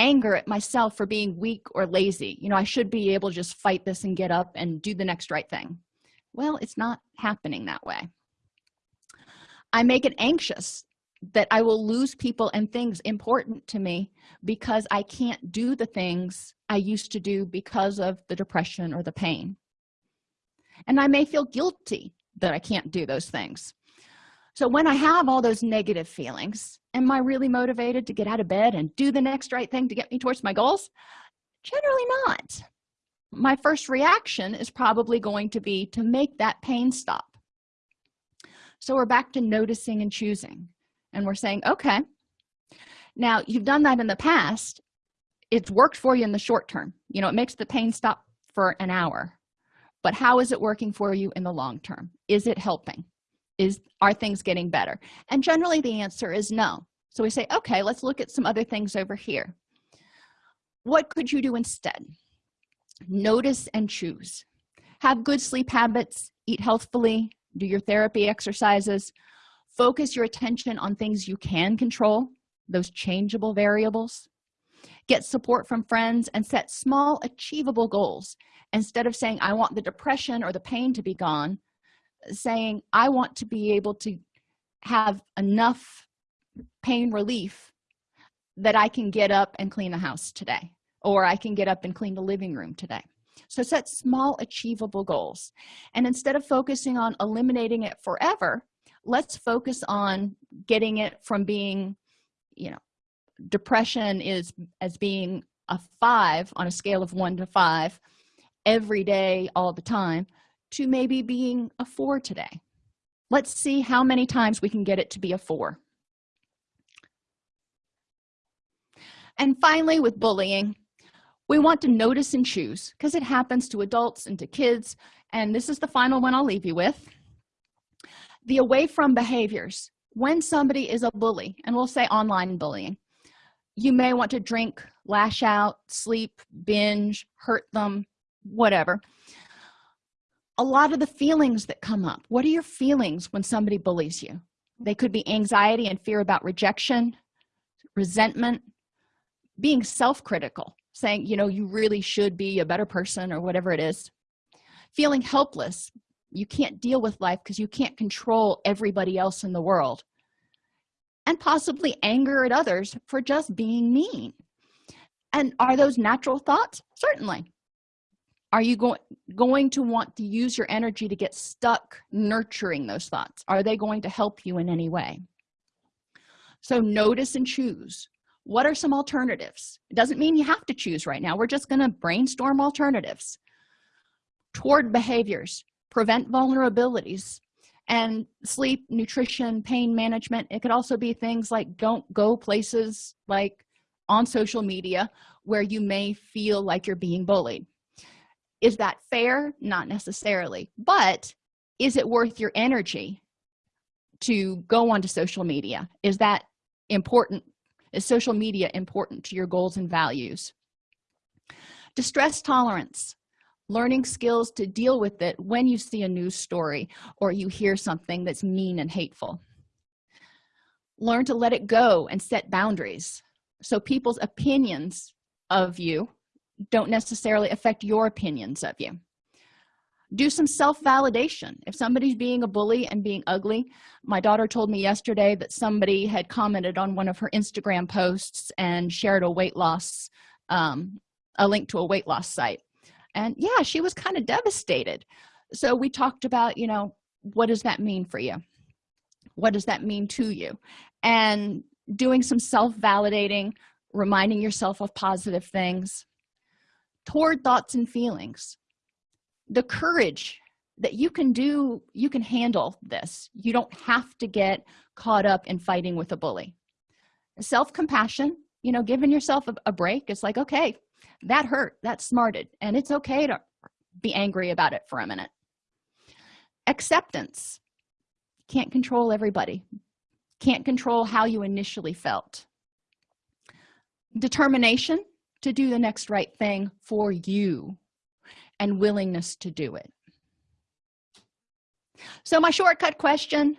anger at myself for being weak or lazy. You know i should be able to just fight this and get up and do the next right thing. Well it's not happening that way. I make it anxious that i will lose people and things important to me because i can't do the things i used to do because of the depression or the pain. And i may feel guilty that i can't do those things so when i have all those negative feelings am i really motivated to get out of bed and do the next right thing to get me towards my goals? Generally not. My first reaction is probably going to be to make that pain stop. So we're back to noticing and choosing and we're saying okay now you've done that in the past. It's worked for you in the short term. You know it makes the pain stop for an hour. But how is it working for you in the long term? Is it helping is are things getting better? And generally the answer is no. So we say okay let's look at some other things over here. What could you do instead? Notice and choose. Have good sleep habits eat healthfully do your therapy exercises. Focus your attention on things you can control those changeable variables. Get support from friends and set small achievable goals. Instead of saying i want the depression or the pain to be gone saying i want to be able to have enough pain relief that i can get up and clean the house today or i can get up and clean the living room today. So set small achievable goals. And instead of focusing on eliminating it forever let's focus on getting it from being you know depression is as being a five on a scale of one to five every day all the time to maybe being a four today. Let's see how many times we can get it to be a four. And finally with bullying we want to notice and choose because it happens to adults and to kids. And this is the final one i'll leave you with. The away from behaviors. When somebody is a bully and we'll say online bullying you may want to drink lash out sleep binge hurt them whatever a lot of the feelings that come up. What are your feelings when somebody bullies you? They could be anxiety and fear about rejection resentment being self-critical saying you know you really should be a better person or whatever it is. Feeling helpless. You can't deal with life because you can't control everybody else in the world. And possibly anger at others for just being mean. And are those natural thoughts? Certainly are you going going to want to use your energy to get stuck nurturing those thoughts? Are they going to help you in any way? So notice and choose. What are some alternatives? It doesn't mean you have to choose right now. We're just going to brainstorm alternatives. Toward behaviors prevent vulnerabilities and sleep nutrition pain management. It could also be things like don't go places like on social media where you may feel like you're being bullied is that fair? Not necessarily. But is it worth your energy to go onto social media? Is that important? Is social media important to your goals and values? Distress tolerance. Learning skills to deal with it when you see a news story or you hear something that's mean and hateful. Learn to let it go and set boundaries. So people's opinions of you don't necessarily affect your opinions of you. Do some self-validation. If somebody's being a bully and being ugly my daughter told me yesterday that somebody had commented on one of her instagram posts and shared a weight loss um, a link to a weight loss site. And yeah she was kind of devastated. So we talked about you know what does that mean for you? What does that mean to you? And doing some self-validating reminding yourself of positive things toward thoughts and feelings. The courage that you can do you can handle this. You don't have to get caught up in fighting with a bully. Self-compassion you know giving yourself a, a break it's like okay that hurt that smarted and it's okay to be angry about it for a minute. Acceptance. Can't control everybody. Can't control how you initially felt. Determination to do the next right thing for you and willingness to do it. So my shortcut question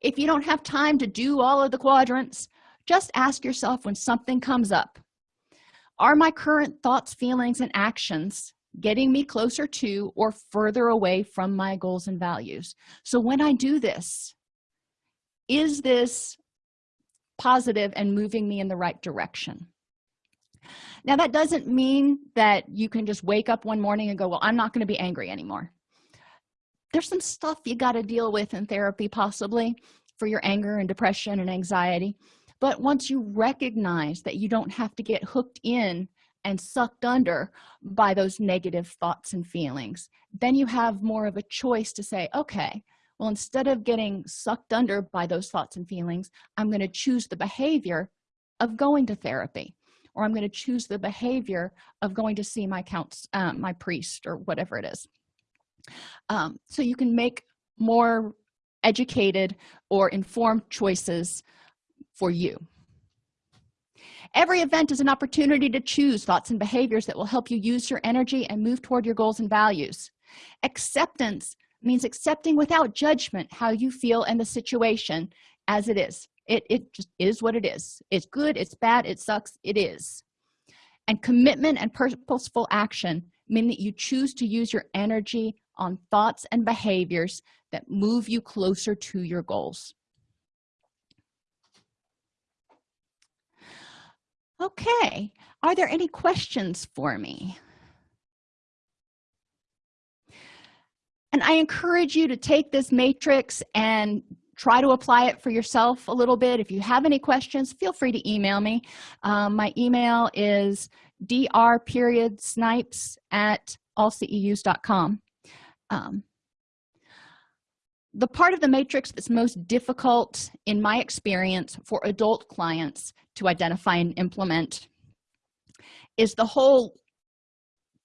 if you don't have time to do all of the quadrants just ask yourself when something comes up. Are my current thoughts feelings and actions getting me closer to or further away from my goals and values? So when i do this is this positive and moving me in the right direction now that doesn't mean that you can just wake up one morning and go well i'm not going to be angry anymore. There's some stuff you got to deal with in therapy possibly for your anger and depression and anxiety. But once you recognize that you don't have to get hooked in and sucked under by those negative thoughts and feelings then you have more of a choice to say okay well instead of getting sucked under by those thoughts and feelings i'm going to choose the behavior of going to therapy or i'm going to choose the behavior of going to see my counts um, my priest or whatever it is. Um, so you can make more educated or informed choices for you. Every event is an opportunity to choose thoughts and behaviors that will help you use your energy and move toward your goals and values. Acceptance means accepting without judgment how you feel and the situation as it is it, it just is what it is. It's good it's bad it sucks it is. And commitment and purposeful action mean that you choose to use your energy on thoughts and behaviors that move you closer to your goals. Okay are there any questions for me? And i encourage you to take this matrix and try to apply it for yourself a little bit. If you have any questions feel free to email me. Um, my email is dr period snipes at allceus.com um, the part of the matrix that's most difficult in my experience for adult clients to identify and implement is the whole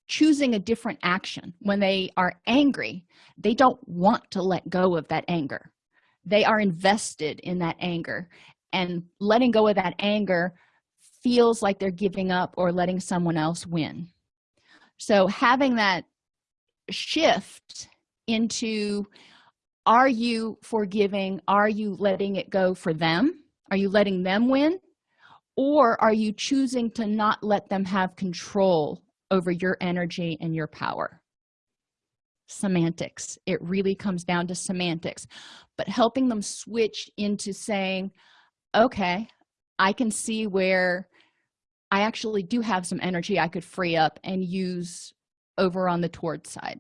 choosing a different action. When they are angry they don't want to let go of that anger they are invested in that anger. And letting go of that anger feels like they're giving up or letting someone else win. So having that shift into are you forgiving? Are you letting it go for them? Are you letting them win? Or are you choosing to not let them have control over your energy and your power semantics. It really comes down to semantics. But helping them switch into saying okay i can see where i actually do have some energy i could free up and use over on the toward side.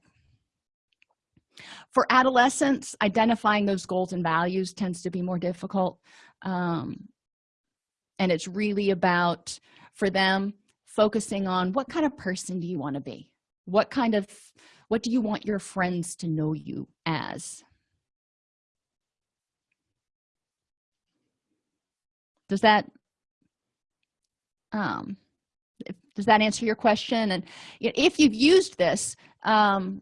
For adolescents identifying those goals and values tends to be more difficult um, and it's really about for them focusing on what kind of person do you want to be? What kind of what do you want your friends to know you as? Does that um does that answer your question? And if you've used this um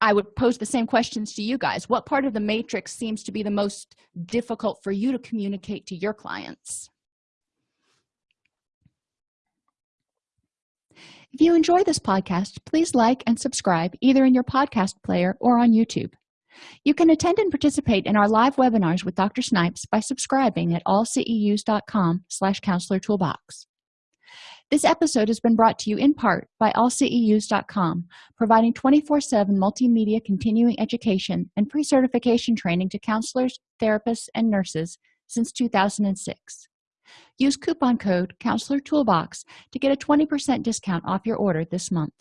i would pose the same questions to you guys. What part of the matrix seems to be the most difficult for you to communicate to your clients if you enjoy this podcast please like and subscribe either in your podcast player or on youtube. You can attend and participate in our live webinars with dr snipes by subscribing at allceus.com slash counselor toolbox. This episode has been brought to you in part by allceus.com providing 24-7 multimedia continuing education and pre-certification training to counselors therapists and nurses since 2006 use coupon code counselor toolbox to get a 20 percent discount off your order this month